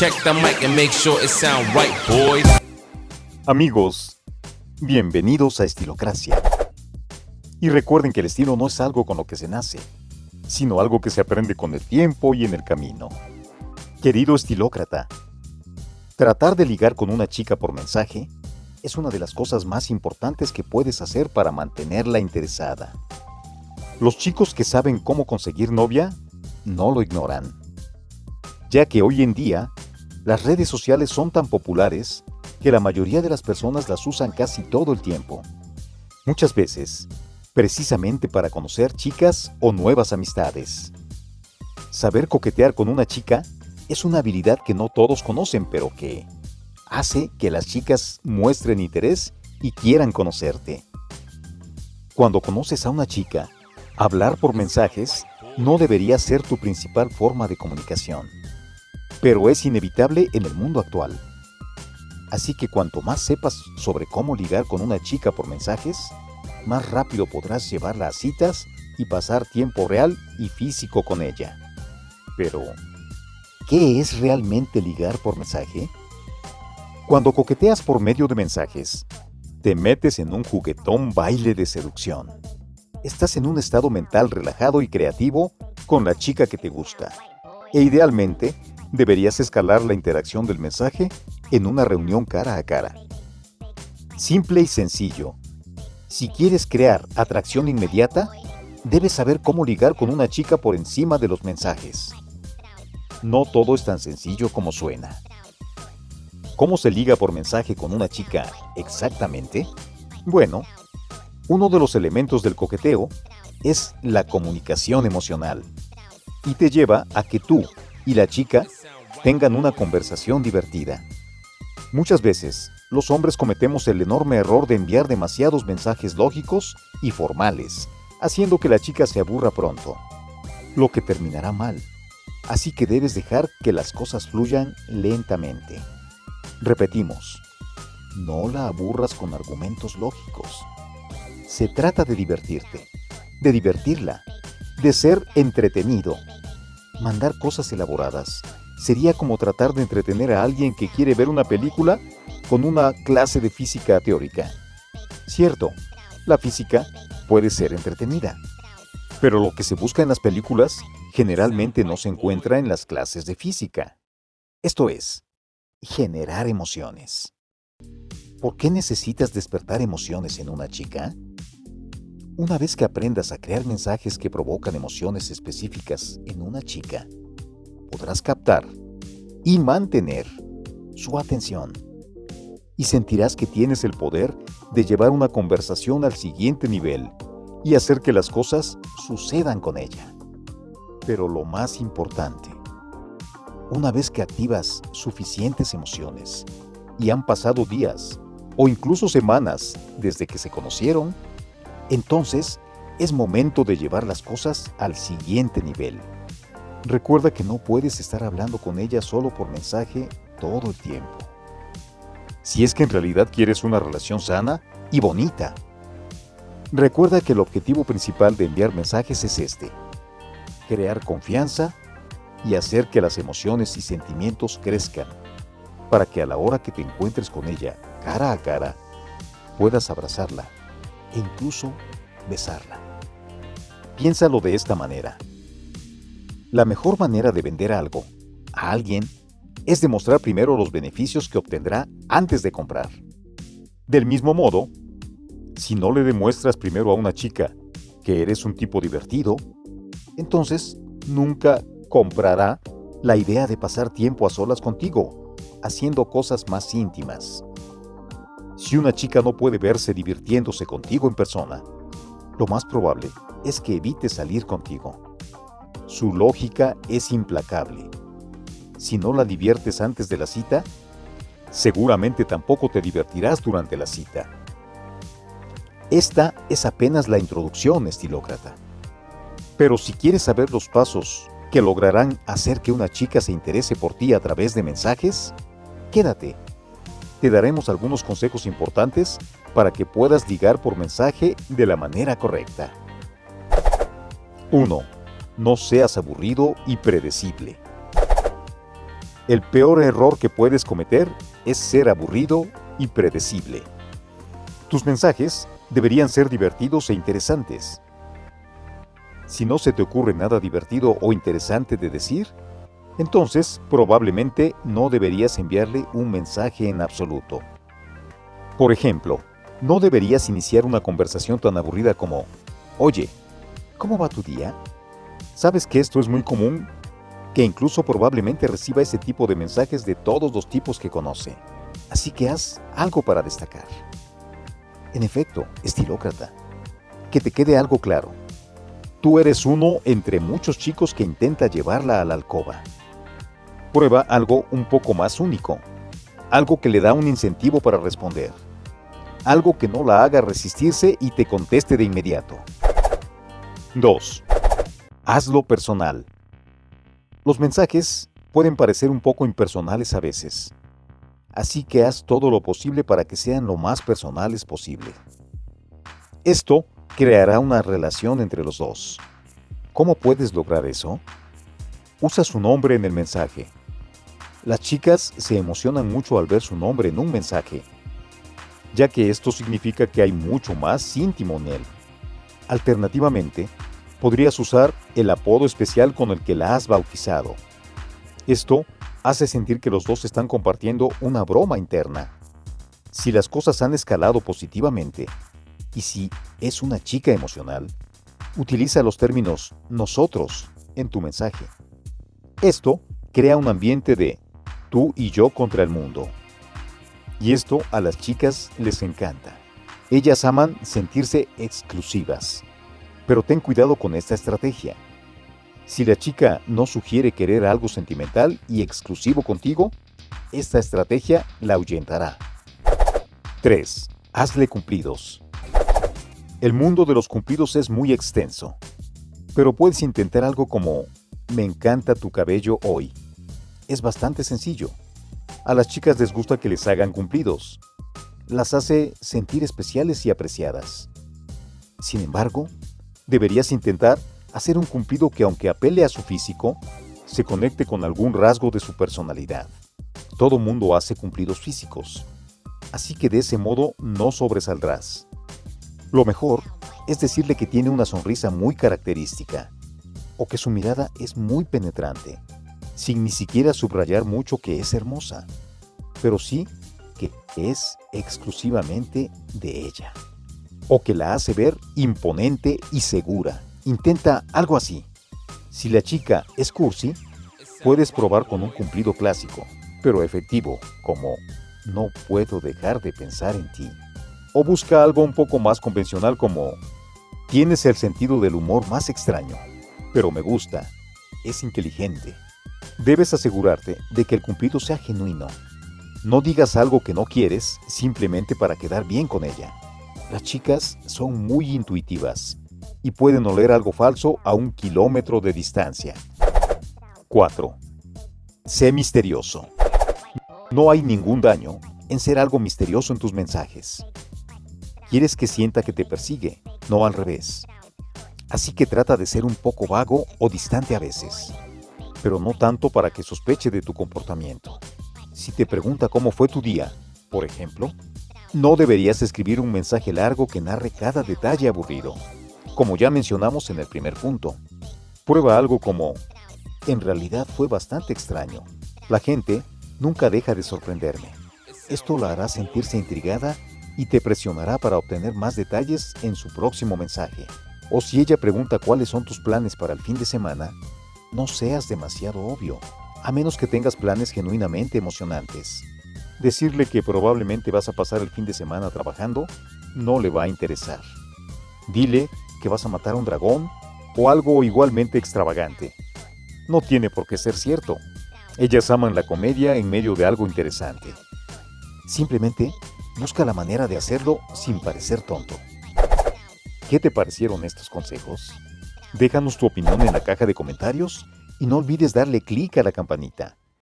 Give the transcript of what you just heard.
Check the mic and make sure it sound right, boys. Amigos, bienvenidos a Estilocracia. Y recuerden que el estilo no es algo con lo que se nace, sino algo que se aprende con el tiempo y en el camino. Querido estilócrata, tratar de ligar con una chica por mensaje es una de las cosas más importantes que puedes hacer para mantenerla interesada. Los chicos que saben cómo conseguir novia no lo ignoran, ya que hoy en día las redes sociales son tan populares que la mayoría de las personas las usan casi todo el tiempo. Muchas veces, precisamente para conocer chicas o nuevas amistades. Saber coquetear con una chica es una habilidad que no todos conocen, pero que hace que las chicas muestren interés y quieran conocerte. Cuando conoces a una chica, hablar por mensajes no debería ser tu principal forma de comunicación, pero es inevitable en el mundo actual. Así que cuanto más sepas sobre cómo ligar con una chica por mensajes, más rápido podrás llevarla a citas y pasar tiempo real y físico con ella. Pero, ¿qué es realmente ligar por mensaje? Cuando coqueteas por medio de mensajes, te metes en un juguetón baile de seducción. Estás en un estado mental relajado y creativo con la chica que te gusta. E idealmente, deberías escalar la interacción del mensaje en una reunión cara a cara. Simple y sencillo. Si quieres crear atracción inmediata, debes saber cómo ligar con una chica por encima de los mensajes. No todo es tan sencillo como suena. ¿Cómo se liga por mensaje con una chica exactamente? Bueno, uno de los elementos del coqueteo es la comunicación emocional y te lleva a que tú y la chica tengan una conversación divertida. Muchas veces, los hombres cometemos el enorme error de enviar demasiados mensajes lógicos y formales, haciendo que la chica se aburra pronto, lo que terminará mal. Así que debes dejar que las cosas fluyan lentamente. Repetimos, no la aburras con argumentos lógicos. Se trata de divertirte, de divertirla, de ser entretenido. Mandar cosas elaboradas sería como tratar de entretener a alguien que quiere ver una película con una clase de física teórica. Cierto, la física puede ser entretenida, pero lo que se busca en las películas generalmente no se encuentra en las clases de física. Esto es, generar emociones. ¿Por qué necesitas despertar emociones en una chica? Una vez que aprendas a crear mensajes que provocan emociones específicas en una chica, podrás captar y mantener su atención. Y sentirás que tienes el poder de llevar una conversación al siguiente nivel y hacer que las cosas sucedan con ella. Pero lo más importante, una vez que activas suficientes emociones y han pasado días o incluso semanas desde que se conocieron, entonces es momento de llevar las cosas al siguiente nivel. Recuerda que no puedes estar hablando con ella solo por mensaje todo el tiempo. Si es que en realidad quieres una relación sana y bonita. Recuerda que el objetivo principal de enviar mensajes es este. Crear confianza y hacer que las emociones y sentimientos crezcan, para que a la hora que te encuentres con ella cara a cara, puedas abrazarla e incluso besarla. Piénsalo de esta manera. La mejor manera de vender algo a alguien es demostrar primero los beneficios que obtendrá antes de comprar. Del mismo modo, si no le demuestras primero a una chica que eres un tipo divertido, entonces nunca comprará la idea de pasar tiempo a solas contigo, haciendo cosas más íntimas. Si una chica no puede verse divirtiéndose contigo en persona, lo más probable es que evite salir contigo. Su lógica es implacable. Si no la diviertes antes de la cita, seguramente tampoco te divertirás durante la cita. Esta es apenas la introducción, estilócrata. Pero si quieres saber los pasos que lograrán hacer que una chica se interese por ti a través de mensajes? Quédate. Te daremos algunos consejos importantes para que puedas ligar por mensaje de la manera correcta. 1. No seas aburrido y predecible. El peor error que puedes cometer es ser aburrido y predecible. Tus mensajes deberían ser divertidos e interesantes. Si no se te ocurre nada divertido o interesante de decir, entonces probablemente no deberías enviarle un mensaje en absoluto. Por ejemplo, no deberías iniciar una conversación tan aburrida como, Oye, ¿cómo va tu día? ¿Sabes que esto es muy común? Que incluso probablemente reciba ese tipo de mensajes de todos los tipos que conoce. Así que haz algo para destacar. En efecto, estilócrata. Que te quede algo claro. Tú eres uno entre muchos chicos que intenta llevarla a la alcoba. Prueba algo un poco más único. Algo que le da un incentivo para responder. Algo que no la haga resistirse y te conteste de inmediato. 2. Hazlo personal. Los mensajes pueden parecer un poco impersonales a veces, así que haz todo lo posible para que sean lo más personales posible. Esto creará una relación entre los dos. ¿Cómo puedes lograr eso? Usa su nombre en el mensaje. Las chicas se emocionan mucho al ver su nombre en un mensaje, ya que esto significa que hay mucho más íntimo en él. Alternativamente, podrías usar el apodo especial con el que la has bautizado. Esto hace sentir que los dos están compartiendo una broma interna. Si las cosas han escalado positivamente, y si es una chica emocional, utiliza los términos nosotros en tu mensaje. Esto crea un ambiente de tú y yo contra el mundo. Y esto a las chicas les encanta. Ellas aman sentirse exclusivas. Pero ten cuidado con esta estrategia. Si la chica no sugiere querer algo sentimental y exclusivo contigo, esta estrategia la ahuyentará. 3. Hazle cumplidos. El mundo de los cumplidos es muy extenso, pero puedes intentar algo como me encanta tu cabello hoy. Es bastante sencillo. A las chicas les gusta que les hagan cumplidos. Las hace sentir especiales y apreciadas. Sin embargo, deberías intentar hacer un cumplido que aunque apele a su físico, se conecte con algún rasgo de su personalidad. Todo mundo hace cumplidos físicos, así que de ese modo no sobresaldrás. Lo mejor es decirle que tiene una sonrisa muy característica o que su mirada es muy penetrante, sin ni siquiera subrayar mucho que es hermosa, pero sí que es exclusivamente de ella, o que la hace ver imponente y segura. Intenta algo así. Si la chica es cursi, puedes probar con un cumplido clásico, pero efectivo, como no puedo dejar de pensar en ti. O busca algo un poco más convencional como tienes el sentido del humor más extraño, pero me gusta, es inteligente. Debes asegurarte de que el cumplido sea genuino. No digas algo que no quieres simplemente para quedar bien con ella. Las chicas son muy intuitivas y pueden oler algo falso a un kilómetro de distancia. 4. Sé misterioso. No hay ningún daño en ser algo misterioso en tus mensajes. Quieres que sienta que te persigue, no al revés. Así que trata de ser un poco vago o distante a veces, pero no tanto para que sospeche de tu comportamiento. Si te pregunta cómo fue tu día, por ejemplo, no deberías escribir un mensaje largo que narre cada detalle aburrido, como ya mencionamos en el primer punto. Prueba algo como, en realidad fue bastante extraño. La gente nunca deja de sorprenderme. Esto la hará sentirse intrigada y te presionará para obtener más detalles en su próximo mensaje. O si ella pregunta cuáles son tus planes para el fin de semana, no seas demasiado obvio, a menos que tengas planes genuinamente emocionantes. Decirle que probablemente vas a pasar el fin de semana trabajando no le va a interesar. Dile que vas a matar a un dragón o algo igualmente extravagante. No tiene por qué ser cierto. Ellas aman la comedia en medio de algo interesante. Simplemente Busca la manera de hacerlo sin parecer tonto. ¿Qué te parecieron estos consejos? Déjanos tu opinión en la caja de comentarios y no olvides darle clic a la campanita.